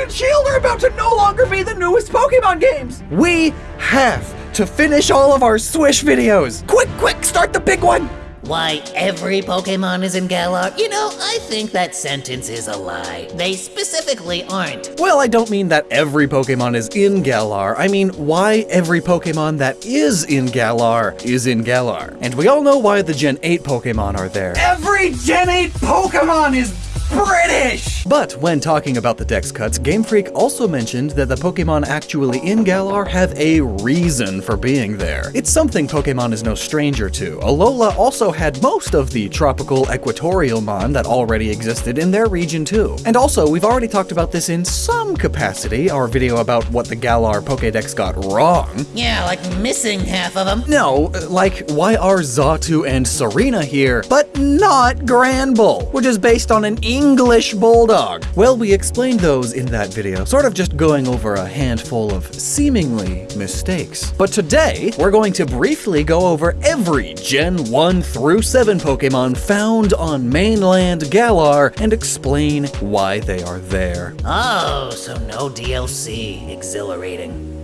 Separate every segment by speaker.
Speaker 1: and Shield are about to no longer be the newest Pokemon games! We have to finish all of our Swish videos! Quick, quick, start the big one!
Speaker 2: Why every Pokemon is in Galar? You know, I think that sentence is a lie. They specifically aren't.
Speaker 1: Well, I don't mean that every Pokemon is in Galar. I mean why every Pokemon that is in Galar is in Galar. And we all know why the Gen 8 Pokemon are there. Every Gen 8 Pokemon is British! But when talking about the dex cuts, Game Freak also mentioned that the Pokemon actually in Galar have a reason for being there. It's something Pokemon is no stranger to. Alola also had most of the tropical equatorial mon that already existed in their region too. And also, we've already talked about this in some capacity, our video about what the Galar Pokedex got wrong.
Speaker 2: Yeah, like missing half of them.
Speaker 1: No, like why are Xatu and Tsareena here, but not Granbull, which is based on an English Bulldog. Well, we explained those in that video, sort of just going over a handful of seemingly mistakes. But today, we're going to briefly go over every Gen 1 through 7 Pokemon found on mainland Galar and explain why they are there.
Speaker 2: Oh, so no DLC. Exhilarating.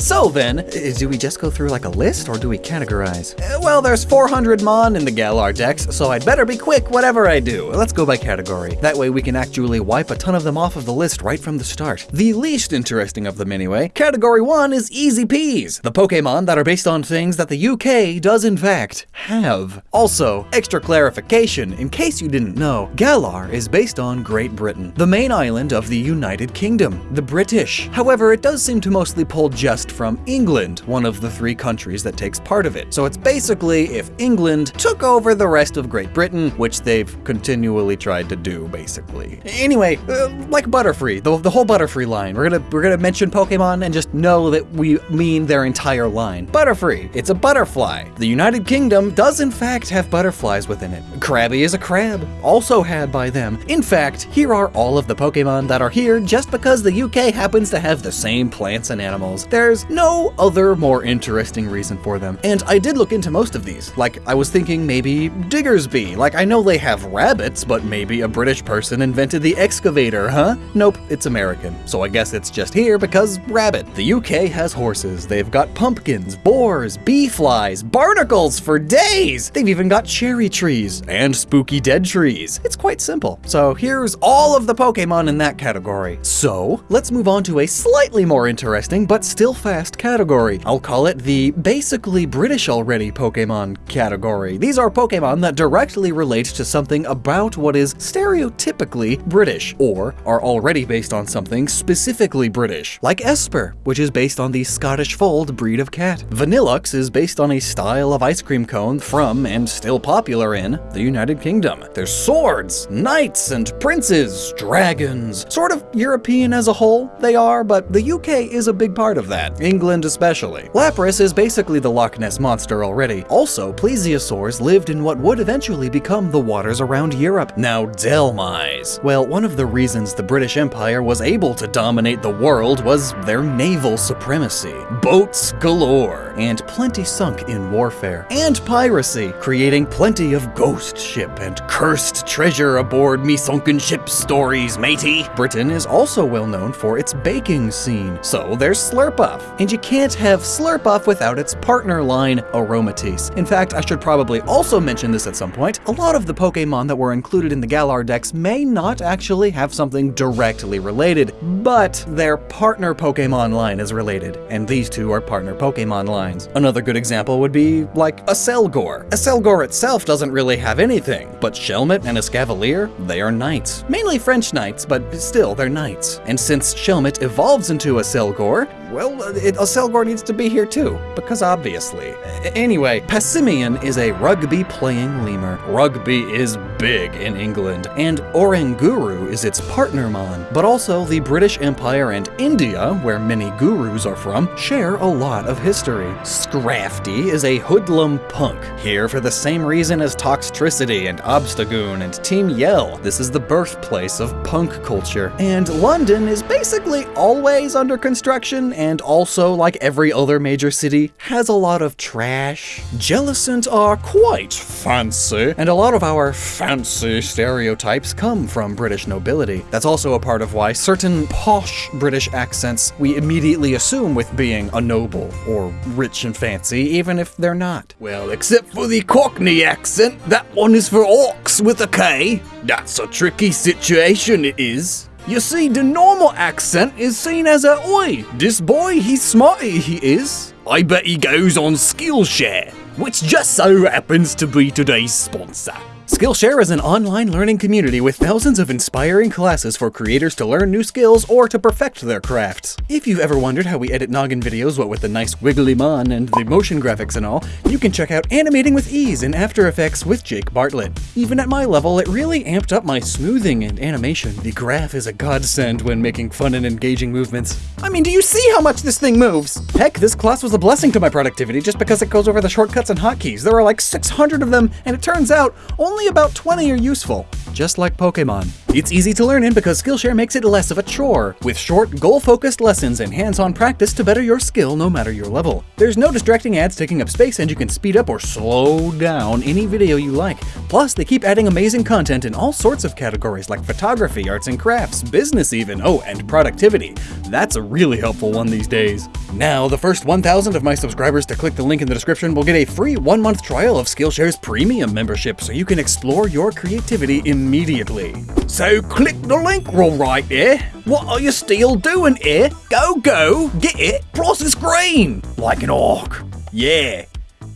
Speaker 1: So then, do we just go through like a list or do we categorize? Uh, Well, there's 400 Mon in the Galar Dex, so I'd better be quick whatever I do. Let's go by category. That way we can actually wipe a ton of them off of the list right from the start. The least interesting of them anyway. Category 1 is Easy Peas, the Pokemon that are based on things that the UK does in fact have. Also, extra clarification, in case you didn't know, Galar is based on Great Britain, the main island of the United Kingdom, the British. However, it does seem to mostly pull just from England, one of the three countries that takes part of it. So it's basically if England took over the rest of Great Britain, which they've continually tried to do, basically. Anyway, uh, like Butterfree, the, the whole Butterfree line, we're gonna we're gonna mention Pokemon and just know that we mean their entire line. Butterfree, it's a butterfly. The United Kingdom does in fact have butterflies within it. Krabby is a crab, also had by them. In fact, here are all of the Pokemon that are here just because the UK happens to have the same plants and animals. There's no other more interesting reason for them. And I did look into most of these. Like, I was thinking maybe Diggersby. Like, I know they have rabbits, but maybe a British person invented the excavator, huh? Nope, it's American. So I guess it's just here because rabbit. The UK has horses. They've got pumpkins, boars, bee flies, barnacles for days. They've even got cherry trees and spooky dead trees. It's quite simple. So here's all of the Pokemon in that category. So let's move on to a slightly more interesting but still fast category. I'll call it the basically British already Pokemon category. These are Pokemon that directly relate to something about what is stereotypically British, or are already based on something specifically British, like Espurr, which is based on the Scottish Fold breed of cat. Vanilluxe is based on a style of ice cream cone from, and still popular in, the United Kingdom. There's swords, knights, and princes, dragons. Sort of European as a whole, they are, but the UK is a big part of that, England especially. Lapras is basically the Loch Ness Monster already. Also, plesiosaurs lived in what would eventually become the waters around Europe. Now, Dhelmise. Well, one of the reasons the British Empire was able to dominate the world was their naval supremacy. Boats galore, and plenty sunk in warfare. And piracy, creating plenty of ghost ship and cursed treasure aboard me sunken ship stories, matey. Britain is also well known for its baking scene, so there's Slurpuff. And you can't have Slurpuff without its partner line, Aromatisse. In fact, I should probably also mention this at some point. A lot of the Pokemon that were included in the Galar Dex may not actually have something directly related, but their partner Pokemon line is related, and these two are partner Pokemon lines. Another good example would be like Accelgor. A Selgor itself doesn't really have anything, but Shelmet and Escavalier, they are knights. Mainly French knights, but still, they're knights. And since Shelmet evolves into Accelgor, well, it, Accelgor needs to be here too, because obviously. Anyway, Passimian is a rugby playing lemur. Rugby is big in England, and Oranguru is its partner mon. But also, the British Empire and India, where many gurus are from, share a lot of history. Scrafty is a hoodlum punk, here for the same reason as Toxtricity and Obstagoon and Team Yell. This is the birthplace of punk culture. And London is basically always under construction and also, like every other major city, has a lot of trash. Jellicent are quite fancy, and a lot of our fancy stereotypes come from British nobility. That's also a part of why certain posh British accents we immediately assume with being a noble or rich and fancy, even if they're not. Well, except for the Cockney accent, that one is for orcs with a K. That's a tricky situation, it is. You see, the normal accent is seen as a oi, this boy, he's smarty, he is. I bet he goes on Skillshare, which just so happens to be today's sponsor. Skillshare is an online learning community with thousands of inspiring classes for creators to learn new skills or to perfect their crafts. If you've ever wondered how we edit noggin videos, what with the nice wiggly mon and the motion graphics and all, you can check out Animating with Ease in After Effects with Jake Bartlett. Even at my level, it really amped up my smoothing and animation. The graph is a godsend when making fun and engaging movements. I mean, do you see how much this thing moves? Heck, this class was a blessing to my productivity just because it goes over the shortcuts and hotkeys. There are like 600 of them, and it turns out only about 20 are useful, just like Pokemon. It's easy to learn in because Skillshare makes it less of a chore, with short, goal-focused lessons and hands-on practice to better your skill no matter your level. There's no distracting ads taking up space and you can speed up or slow down any video you like. Plus, they keep adding amazing content in all sorts of categories like photography, arts and crafts, business even, oh, and productivity. That's a really helpful one these days. Now, the first 1,000 of my subscribers to click the link in the description will get a free one-month trial of Skillshare's premium membership so you can explore your creativity immediately. So click the link roll right there. What are you still doing here? Go, go, get it, cross the screen, like an orc. Yeah,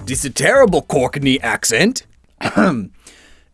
Speaker 1: this is a terrible Cockney accent. Hmm.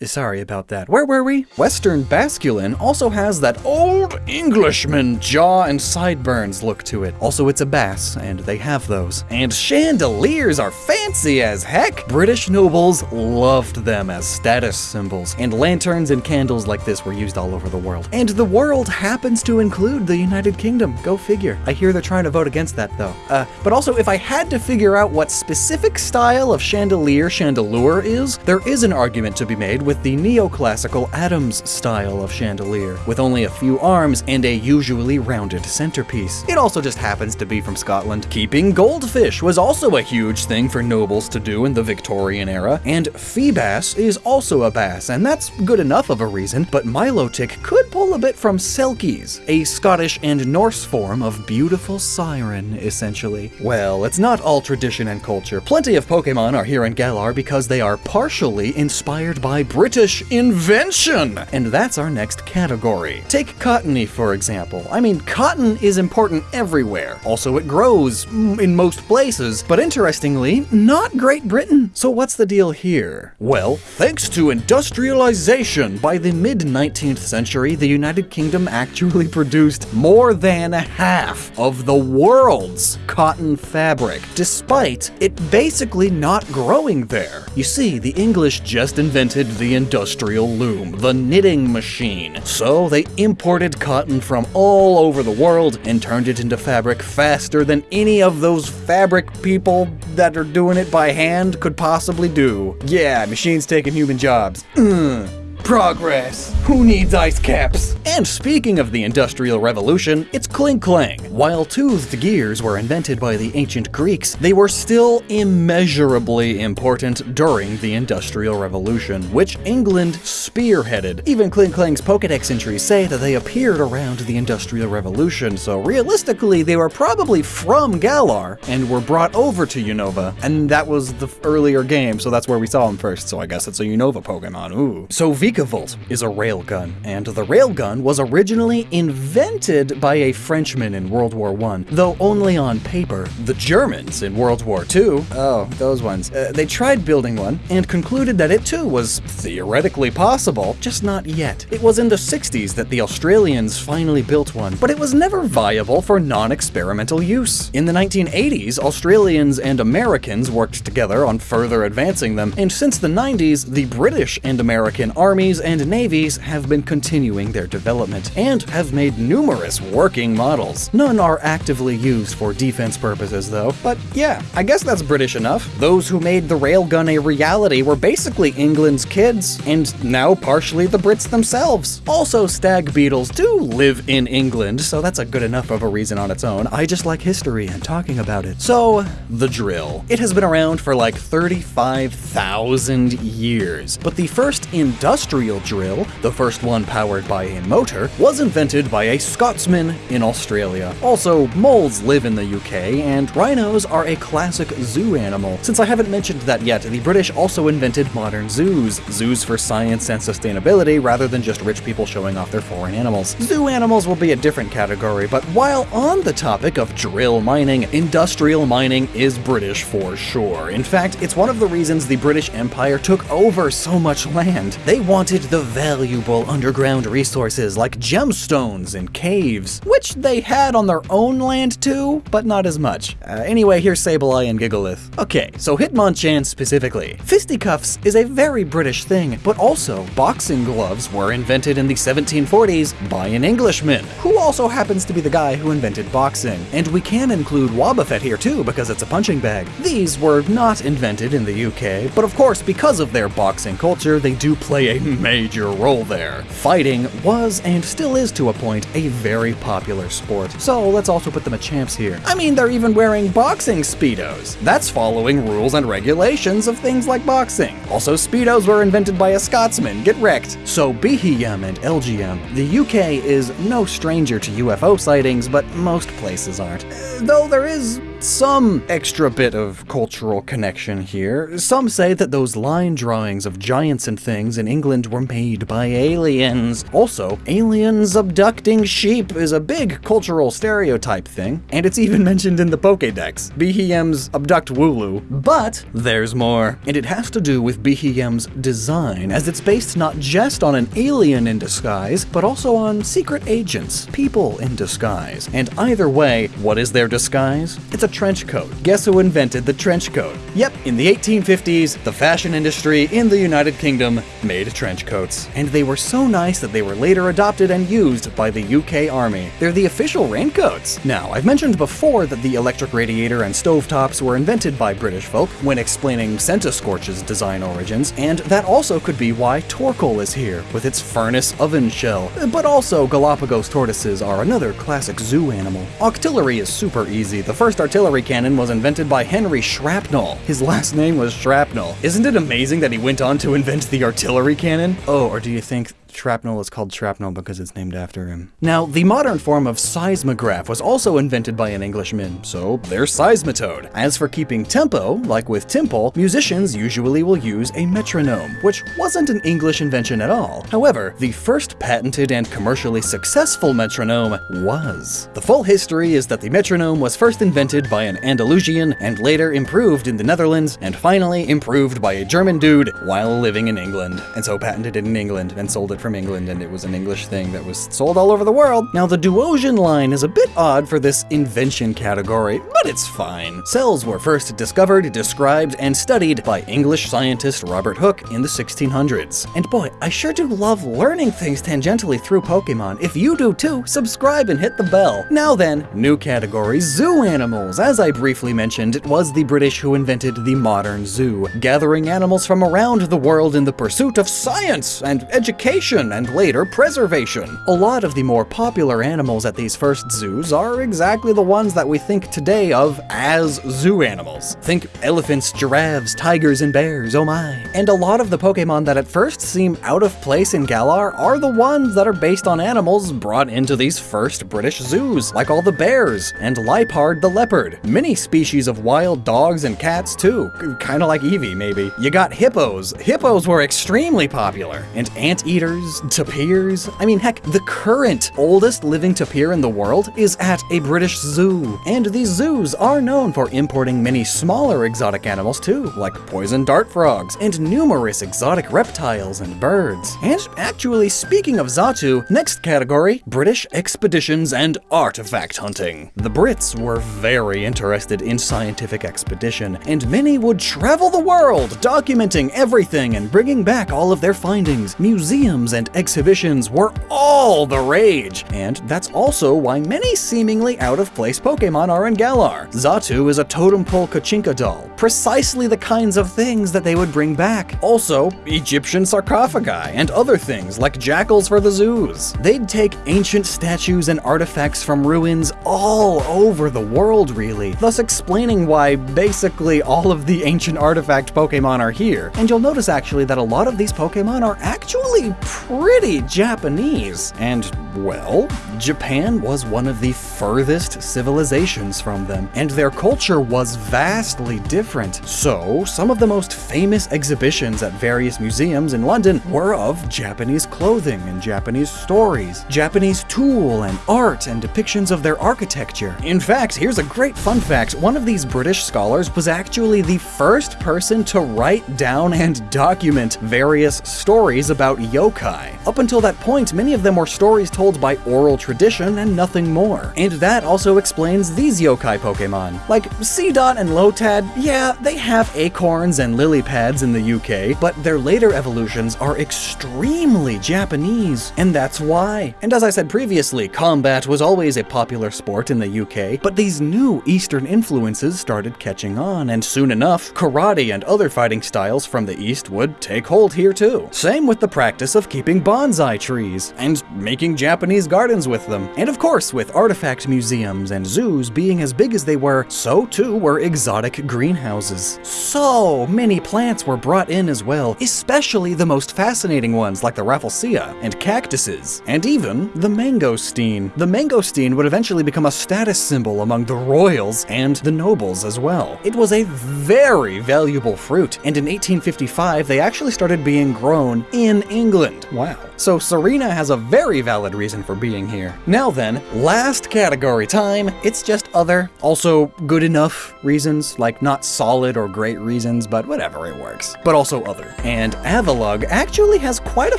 Speaker 1: Sorry about that. Where were we? Western Basculin also has that old Englishman jaw and sideburns look to it. Also, it's a bass, and they have those. And chandeliers are fancy as heck! British nobles loved them as status symbols, and lanterns and candles like this were used all over the world. And the world happens to include the United Kingdom. Go figure. I hear they're trying to vote against that, though. Uh, but also, if I had to figure out what specific style of chandelier chandelure is, there is an argument to be made with the neoclassical Adams style of chandelier, with only a few arms and a usually rounded centerpiece. It also just happens to be from Scotland. Keeping goldfish was also a huge thing for nobles to do in the Victorian era, and Feebas is also a bass, and that's good enough of a reason, but Milotic could pull a bit from Selkies, a Scottish and Norse form of beautiful siren, essentially. Well, it's not all tradition and culture. Plenty of Pokemon are here in Galar because they are partially inspired by British invention! And that's our next category. Take Cottonee, for example. I mean, cotton is important everywhere. Also, it grows in most places, but interestingly, not Great Britain. So what's the deal here? Well, thanks to industrialization, by the mid-19th century, the United Kingdom actually produced more than half of the world's cotton fabric, despite it basically not growing there. You see, the English just invented the industrial loom, the knitting machine. So they imported cotton from all over the world and turned it into fabric faster than any of those fabric people that are doing it by hand could possibly do. Yeah, machines taking human jobs. Progress. Who needs ice caps? And speaking of the Industrial Revolution, it's Klinklang. While toothed gears were invented by the ancient Greeks, they were still immeasurably important during the Industrial Revolution, which England spearheaded. Even Klinklang's Pokedex entries say that they appeared around the Industrial Revolution, so realistically, they were probably from Galar and were brought over to Unova, and that was the earlier game, so that's where we saw them first, so I guess it's a Unova Pokemon, ooh. So Vikavolt is a railgun, and the railgun was originally invented by a Frenchman in World War I, though only on paper. The Germans in World War II, oh, those ones, uh, they tried building one and concluded that it too was theoretically possible, just not yet. It was in the 60s that the Australians finally built one, but it was never viable for non-experimental use. In the 1980s, Australians and Americans worked together on further advancing them, and since the 90s, the British and American armies armies and navies have been continuing their development and have made numerous working models. None are actively used for defense purposes though, but yeah, I guess that's British enough. Those who made the railgun a reality were basically England's kids, and now partially the Brits themselves. Also, stag beetles do live in England, so that's a good enough of a reason on its own. I just like history and talking about it. So, the drill. It has been around for like 35,000 years, but the first industrial drill, the first one powered by a motor, was invented by a Scotsman in Australia. Also, moles live in the UK, and rhinos are a classic zoo animal. Since I haven't mentioned that yet, the British also invented modern zoos. Zoos for science and sustainability rather than just rich people showing off their foreign animals. Zoo animals will be a different category, but while on the topic of drill mining, industrial mining is British for sure. In fact, it's one of the reasons the British Empire took over so much land. They wanted the valuable underground resources like gemstones and caves, which they had on their own land too, but not as much. Uh, anyway, here's Sableye and Gigalith. Okay, so Hitmonchan specifically. Fisticuffs is a very British thing, but also boxing gloves were invented in the 1740s by an Englishman, who also happens to be the guy who invented boxing. And we can include Wobbuffet here too, because it's a punching bag. These were not invented in the UK, but of course, because of their boxing culture, they do play a major role there. Fighting was, and still is to a point, a very popular sport. So let's also put them Machamps here. I mean, they're even wearing boxing Speedos. That's following rules and regulations of things like boxing. Also, Speedos were invented by a Scotsman, get wrecked. So Beheeyem and Elgyem, the UK is no stranger to UFO sightings, but most places aren't. Though there is some extra bit of cultural connection here. Some say that those line drawings of giants and things in England were made by aliens. Also, aliens abducting sheep is a big cultural stereotype thing, and it's even mentioned in the Pokédex, Beheeyem's Abduct Wooloo. But there's more, and it has to do with Beheeyem's design, as it's based not just on an alien in disguise, but also on secret agents, people in disguise. And either way, what is their disguise? It's a trench coat. Guess who invented the trench coat? Yep, in the 1850s, the fashion industry in the United Kingdom made trench coats. And they were so nice that they were later adopted and used by the UK Army. They're the official raincoats. Now, I've mentioned before that the electric radiator and stovetops were invented by British folk when explaining Centiskorch's design origins, and that also could be why Torkoal is here, with its furnace oven shell. But also, Galapagos tortoises are another classic zoo animal. Octillery is super easy. The first artillery artillery cannon was invented by Henry Shrapnel. His last name was Shrapnel. Isn't it amazing that he went on to invent the artillery cannon? Oh, or do you think Shrapnel is called shrapnel because it's named after him. Now, the modern form of seismograph was also invented by an Englishman, so there's Seismitoad. As for keeping tempo, like with Tympole, musicians usually will use a metronome, which wasn't an English invention at all. However, the first patented and commercially successful metronome was. The full history is that the metronome was first invented by an Andalusian and later improved in the Netherlands and finally improved by a German dude while living in England, and so patented it in England and sold it from England and it was an English thing that was sold all over the world. Now the Duosion line is a bit odd for this invention category, but it's fine. Cells were first discovered, described, and studied by English scientist Robert Hooke in the 1600s. And boy, I sure do love learning things tangentially through Pokemon. If you do too, subscribe and hit the bell. Now then, new category, zoo animals. As I briefly mentioned, it was the British who invented the modern zoo, gathering animals from around the world in the pursuit of science and education and later preservation. A lot of the more popular animals at these first zoos are exactly the ones that we think today of as zoo animals. Think elephants, giraffes, tigers, and bears, oh my. And a lot of the Pokemon that at first seem out of place in Galar are the ones that are based on animals brought into these first British zoos, like all the bears, and Liepard the leopard. Many species of wild dogs and cats too, kinda like Eevee maybe. You got hippos. Hippos were extremely popular, and anteaters bears, tapirs. I mean, heck, the current oldest living tapir in the world is at a British zoo. And these zoos are known for importing many smaller exotic animals too, like poison dart frogs and numerous exotic reptiles and birds. And actually, speaking of Xatu, next category, British expeditions and artifact hunting. The Brits were very interested in scientific expedition, and many would travel the world, documenting everything and bringing back all of their findings. Museums and exhibitions were all the rage, and that's also why many seemingly out-of-place Pokemon are in Galar. Xatu is a totem pole Kachinka doll, precisely the kinds of things that they would bring back. Also, Egyptian sarcophagi and other things like jackals for the zoos. They'd take ancient statues and artifacts from ruins all over the world, really, thus explaining why basically all of the ancient artifact Pokemon are here. And you'll notice actually that a lot of these Pokemon are actually pretty Japanese. And, well, Japan was one of the furthest civilizations from them, and their culture was vastly different. So, some of the most famous exhibitions at various museums in London were of Japanese clothing and Japanese stories, Japanese tool and art and depictions of their architecture. In fact, here's a great fun fact. One of these British scholars was actually the first person to write down and document various stories about yokai. Up until that point, many of them were stories told by oral tradition and nothing more. And that also explains these yokai Pokemon. Like Seedot and Lotad, yeah, they have acorns and lily pads in the UK, but their later evolutions are extremely Japanese, and that's why. And as I said previously, combat was always a popular sport in the UK, but these new Eastern influences started catching on, and soon enough, karate and other fighting styles from the East would take hold here too. Same with the practice of keeping bonsai trees, and making Japanese gardens with them. And of course, with artifact museums and zoos being as big as they were, so too were exotic greenhouses. So many plants were brought in as well, especially the most fascinating ones like the Rafflesia and cactuses, and even the mangosteen. The mangosteen would eventually become a status symbol among the royals and the nobles as well. It was a very valuable fruit, and in 1855 they actually started being grown in England. Wow. So Tsareena has a very valid reason for being here. Now then, last category time. It's just other, also good enough reasons, like not solid or great reasons, but whatever, it works. But also other. And Avalugg actually has quite a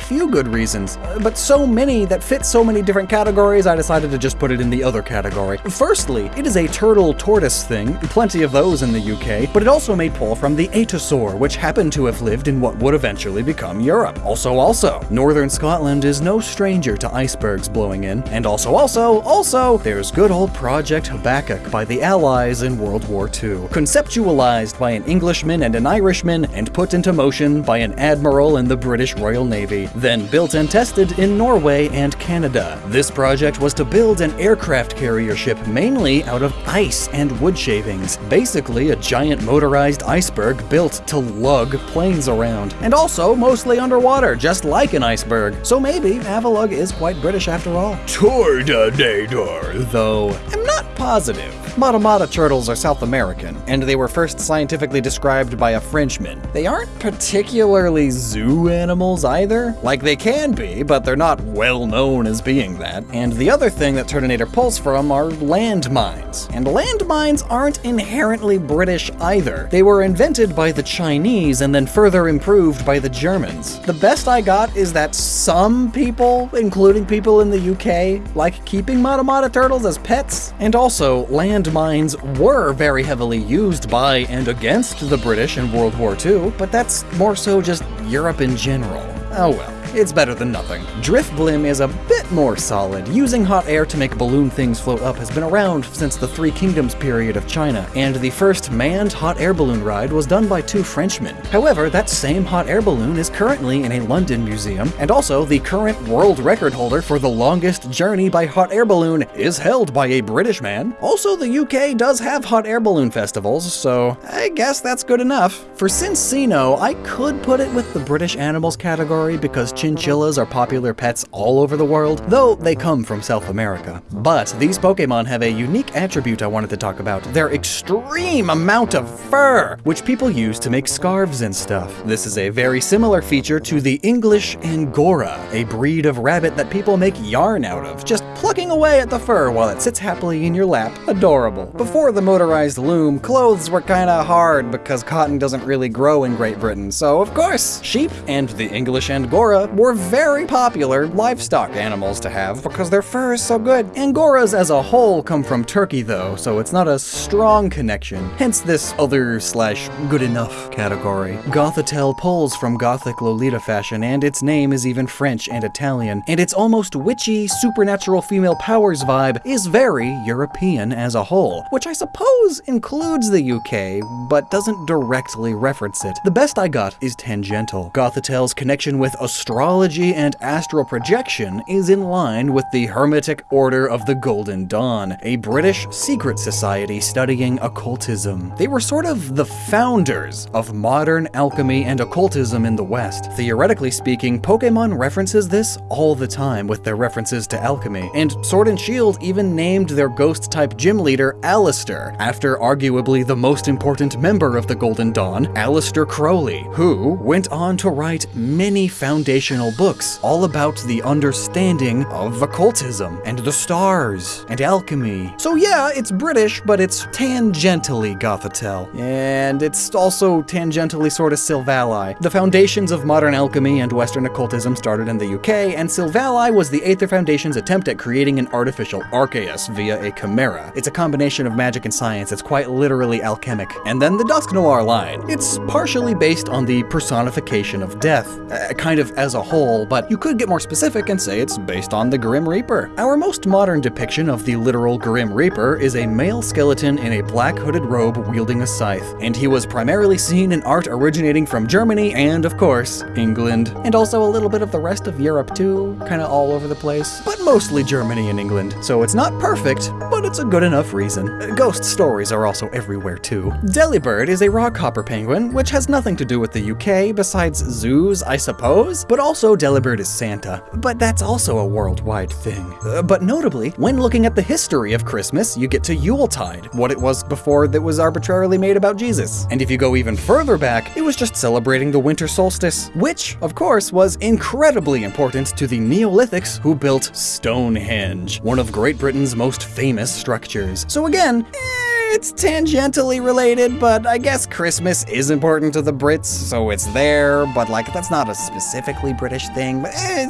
Speaker 1: few good reasons, uh, but so many that fit so many different categories, I decided to just put it in the other category. Firstly, it is a turtle tortoise thing, plenty of those in the UK, but it also made pull from the Atosaur, which happened to have lived in what would eventually become Europe. Also, also, northern Scotland is no stranger to icebergs blowing in, and also, also, also, there's good old Project Habakkuk by the Allies in World War II, conceptualized by an Englishman and an Irishman, and put into motion by an admiral in the British Royal Navy, then built and tested in Norway and Canada. This project was to build an aircraft carrier ship mainly out of ice and wood shavings, basically a giant motorized iceberg built to lug planes around, and also mostly underwater, just like an iceberg. So maybe Avalugg is quite British after all. Turtonator, though, I'm not positive. Matamata turtles are South American, and they were first scientifically described by a Frenchman. They aren't particularly zoo animals either. Like they can be, but they're not well known as being that. And the other thing that Turtonator pulls from are landmines. And landmines aren't inherently British either. They were invented by the Chinese and then further improved by the Germans. The best I got is that some people, including people in the UK, like keeping Matamata turtles as pets. And also, landmines were very heavily used by and against the British in World War II, but that's more so just Europe in general. Oh well. It's better than nothing. Drifblim is a bit more solid. Using hot air to make balloon things float up has been around since the Three Kingdoms period of China, and the first manned hot air balloon ride was done by two Frenchmen. However, that same hot air balloon is currently in a London museum, and also the current world record holder for the longest journey by hot air balloon is held by a British man. Also, the UK does have hot air balloon festivals, so I guess that's good enough. For Cinccino, I could put it with the British animals category because chinchillas are popular pets all over the world, though they come from South America. But these Pokemon have a unique attribute I wanted to talk about their extreme amount of fur, which people use to make scarves and stuff. This is a very similar feature to the English Angora, a breed of rabbit that people make yarn out of, just plucking away at the fur while it sits happily in your lap. Adorable. Before the motorized loom, clothes were kinda hard because cotton doesn't really grow in Great Britain, so of course, sheep and the English Angora were very popular livestock animals to have because their fur is so good. Angoras as a whole come from Turkey though, so it's not a strong connection, hence this other slash good enough category. Gothitelle pulls from Gothic Lolita fashion, and its name is even French and Italian, and its almost witchy, supernatural female powers vibe is very European as a whole, which I suppose includes the UK, but doesn't directly reference it. The best I got is tangential. Gothitelle's connection with astrology and astral projection is in line with the Hermetic Order of the Golden Dawn, a British secret society studying occultism. They were sort of the founders of modern alchemy and occultism in the West. Theoretically speaking, Pokemon references this all the time with their references to alchemy, and Sword and Shield even named their ghost-type gym leader Allister, after arguably the most important member of the Golden Dawn, Aleister Crowley, who went on to write many foundational books all about the understanding of occultism and the stars and alchemy. So yeah, it's British, but it's tangentially Gothitelle. And it's also tangentially sort of Silvally. The foundations of modern alchemy and Western occultism started in the UK, and Silvally was the Aether Foundation's attempt at creating an artificial Arceus via a chimera. It's a combination of magic and science, it's quite literally alchemic. And then the Dusknoir line. It's partially based on the personification of death, uh, kind of as a whole, but you could get more specific and say it's based on the Grim Reaper. Our most modern depiction of the literal Grim Reaper is a male skeleton in a black hooded robe wielding a scythe, and he was primarily seen in art originating from Germany and, of course, England, and also a little bit of the rest of Europe too, kinda all over the place, but mostly Germany and England, so it's not perfect, but it's a good enough reason. Ghost stories are also everywhere too. Delibird is a rockhopper penguin, which has nothing to do with the UK besides zoos, I suppose, but also Delibird is Santa, but that's also a worldwide thing. Uh, but notably, when looking at the history of Christmas, you get to Yuletide, what it was before that was arbitrarily made about Jesus. And if you go even further back, it was just celebrating the winter solstice, which, of course, was incredibly important to the Neolithics who built Stonehenge, one of Great Britain's most famous structures. So again, eh, it's tangentially related, but I guess Christmas is important to the Brits, so it's there, but like that's not a specifically British thing. But eh,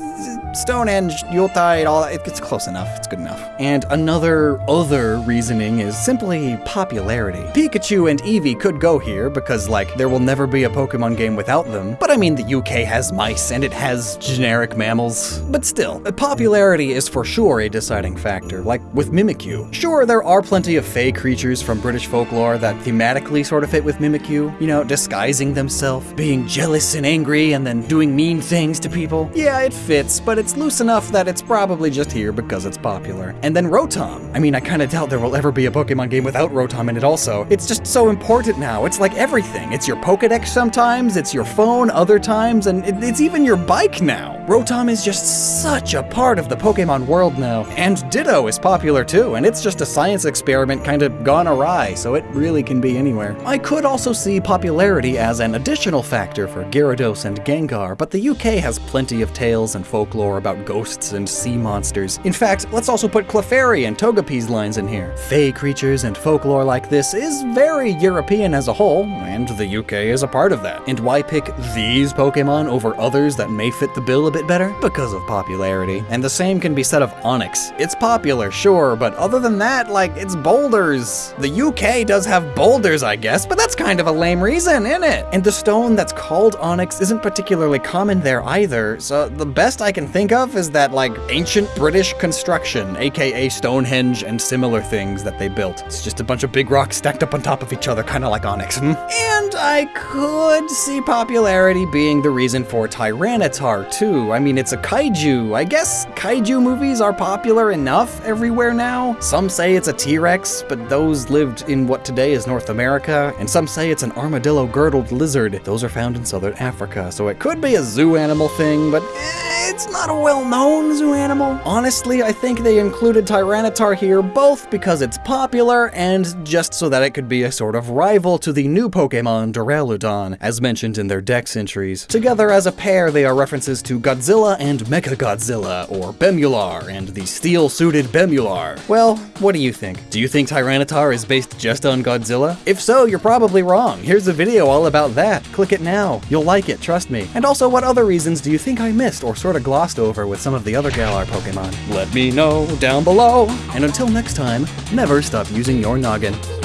Speaker 1: Stonehenge, Yuletide, all that, it's close enough. It's good enough. And another other reasoning is simply popularity. Pikachu and Eevee could go here because like there will never be a Pokemon game without them. But I mean the UK has mice and it has generic mammals. But still, popularity is for sure a deciding factor, like with Mimikyu. Sure, there are plenty of fey creatures from British folklore that thematically sort of fit with Mimikyu, you know, disguising themselves, being jealous and angry, and then doing mean things to people. Yeah, it fits, but it's loose enough that it's probably just here because it's popular. And then Rotom. I mean, I kinda doubt there will ever be a Pokemon game without Rotom in it also. It's just so important now. It's like everything. It's your Pokedex sometimes, it's your phone other times, and it- it's even your bike now. Rotom is just such a part of the Pokemon world now. And Ditto is popular too, and it's just a science experiment kind of gone awry, so it really can be anywhere. I could also see popularity as an additional factor for Gyarados and Gengar, but the UK has plenty of tales and folklore about ghosts and sea monsters. In fact, let's also put Clefairy and Togepi's lines in here. Fey creatures and folklore like this is very European as a whole, and the UK is a part of that. And why pick these Pokemon over others that may fit the bill a bit better? Because of popularity. And the same can be said of Onix. It's popular, sure, but other than that, like, it's boulders. The UK does have boulders, I guess, but that's kind of a lame reason, isn't it? And the stone that's called Onyx isn't particularly common there either, so the best I can think of is that, like, ancient British construction, aka Stonehenge and similar things that they built. It's just a bunch of big rocks stacked up on top of each other, kind of like Onix. hmm? And I could see popularity being the reason for Tyranitar, too. I mean, it's a kaiju. I guess kaiju movies are popular enough everywhere now. Some say it's a T Rex, but those lived in what today is North America, and some say it's an armadillo girdled lizard. Those are found in southern Africa, so it could be a zoo animal thing, but eh, it's not a well known zoo animal. Honestly, I think they included Tyranitar here both because it's popular and just so that it could be a sort of rival to the new Pokemon Duraludon, as mentioned in their dex entries. Together as a pair, they are references to Godzilla and Mechagodzilla, or Bemular, and the steel-suited Bemular. Well, what do you think? Do you think Tyranitar is based just on Godzilla? If so, you're probably wrong. Here's a video all about that. Click it now. You'll like it, trust me. And also, what other reasons do you think I missed or sort of glossed over with some of the other Galar Pokemon? Let me know down below. And until next time, never stop using your noggin.